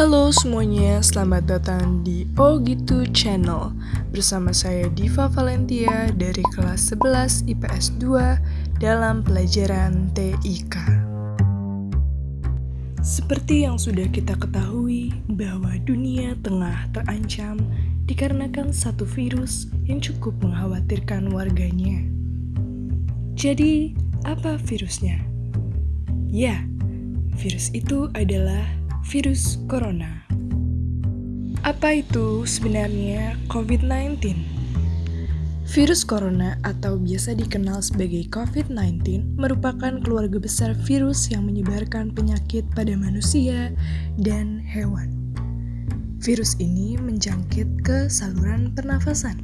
Halo semuanya, selamat datang di Oh Gitu Channel. Bersama saya Diva Valentia dari kelas 11 IPS 2 dalam pelajaran TIK Seperti yang sudah kita ketahui bahwa dunia tengah terancam dikarenakan satu virus yang cukup mengkhawatirkan warganya. Jadi, apa virusnya? Ya, virus itu adalah virus corona. Apa itu sebenarnya COVID-19? Virus corona atau biasa dikenal sebagai COVID-19 merupakan keluarga besar virus yang menyebarkan penyakit pada manusia dan hewan. Virus ini menjangkit ke saluran pernafasan.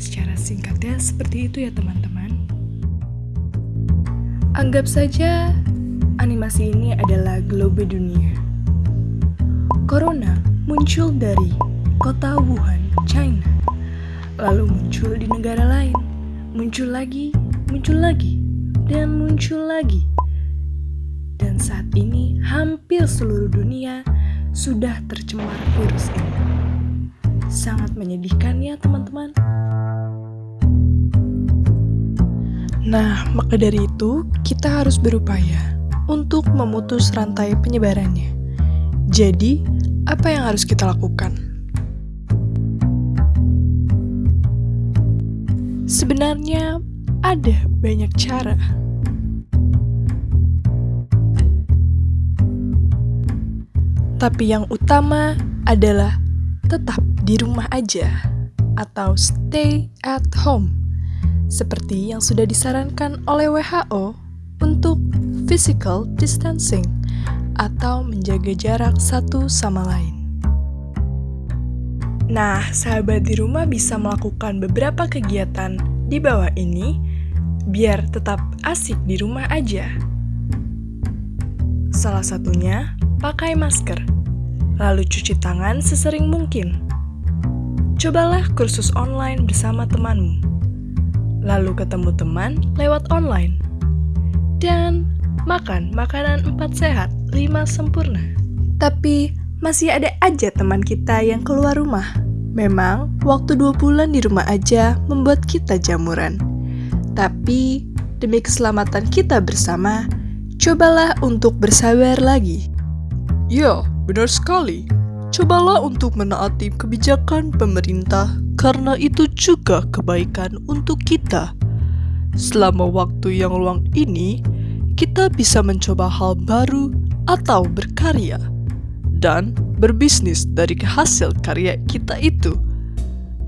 Secara singkatnya seperti itu ya teman-teman. Anggap saja animasi ini adalah globe dunia. Corona muncul dari kota Wuhan, China, lalu muncul di negara lain, muncul lagi, muncul lagi, dan muncul lagi. Dan saat ini hampir seluruh dunia sudah tercemar virus ini. Sangat menyedihkan ya teman-teman. Nah, maka dari itu kita harus berupaya untuk memutus rantai penyebarannya. Jadi, apa yang harus kita lakukan? Sebenarnya ada banyak cara. Tapi yang utama adalah tetap di rumah aja atau stay at home seperti yang sudah disarankan oleh WHO untuk physical distancing atau menjaga jarak satu sama lain. Nah, sahabat di rumah bisa melakukan beberapa kegiatan di bawah ini biar tetap asik di rumah aja. Salah satunya, pakai masker, lalu cuci tangan sesering mungkin. Cobalah kursus online bersama temanmu, lalu ketemu teman lewat online. Dan makan makanan empat sehat, lima sempurna. Tapi masih ada aja teman kita yang keluar rumah. Memang waktu dua bulan di rumah aja membuat kita jamuran. Tapi demi keselamatan kita bersama, cobalah untuk bersabar lagi. Ya, benar sekali. Cobalah untuk menaati kebijakan pemerintah karena itu juga kebaikan untuk kita. Selama waktu yang luang ini, kita bisa mencoba hal baru atau berkarya dan berbisnis dari hasil karya kita itu.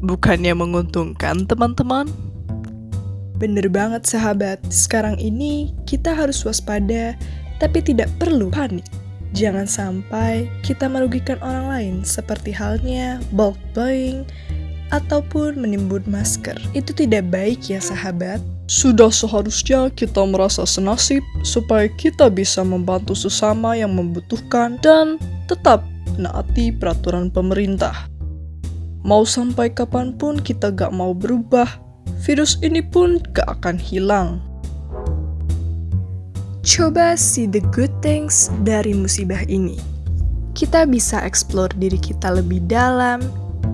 Bukannya menguntungkan, teman-teman? Bener banget, sahabat. Sekarang ini kita harus waspada, tapi tidak perlu panik. Jangan sampai kita merugikan orang lain, seperti halnya bulk buying ataupun menimbun masker. Itu tidak baik, ya, sahabat. Sudah seharusnya kita merasa senasib supaya kita bisa membantu sesama yang membutuhkan dan tetap menaati peraturan pemerintah. Mau sampai kapan pun kita gak mau berubah, virus ini pun gak akan hilang. Coba see the good things dari musibah ini. Kita bisa explore diri kita lebih dalam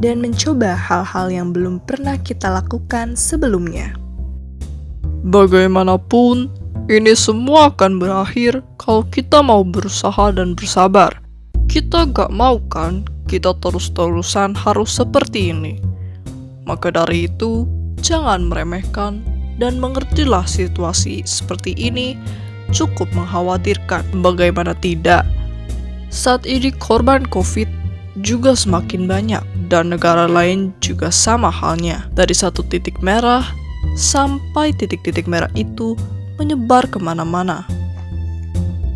dan mencoba hal-hal yang belum pernah kita lakukan sebelumnya. Bagaimanapun, ini semua akan berakhir kalau kita mau berusaha dan bersabar. Kita gak mau kan kita terus-terusan harus seperti ini. Maka dari itu, jangan meremehkan dan mengertilah situasi seperti ini cukup mengkhawatirkan. Bagaimana tidak? Saat ini korban COVID juga semakin banyak dan negara lain juga sama halnya. Dari satu titik merah sampai titik-titik merah itu menyebar ke mana-mana.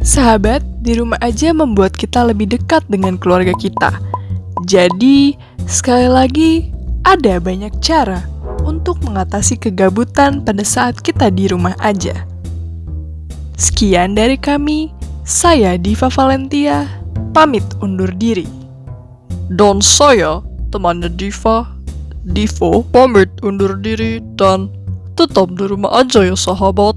Sahabat, di rumah aja membuat kita lebih dekat dengan keluarga kita. Jadi, sekali lagi, ada banyak cara untuk mengatasi kegabutan pada saat kita di rumah aja. Sekian dari kami, saya Diva Valentia, pamit undur diri. Dan saya, temannya Diva, Divo, pamit undur diri dan Tetap di rumah aja ya sahabat.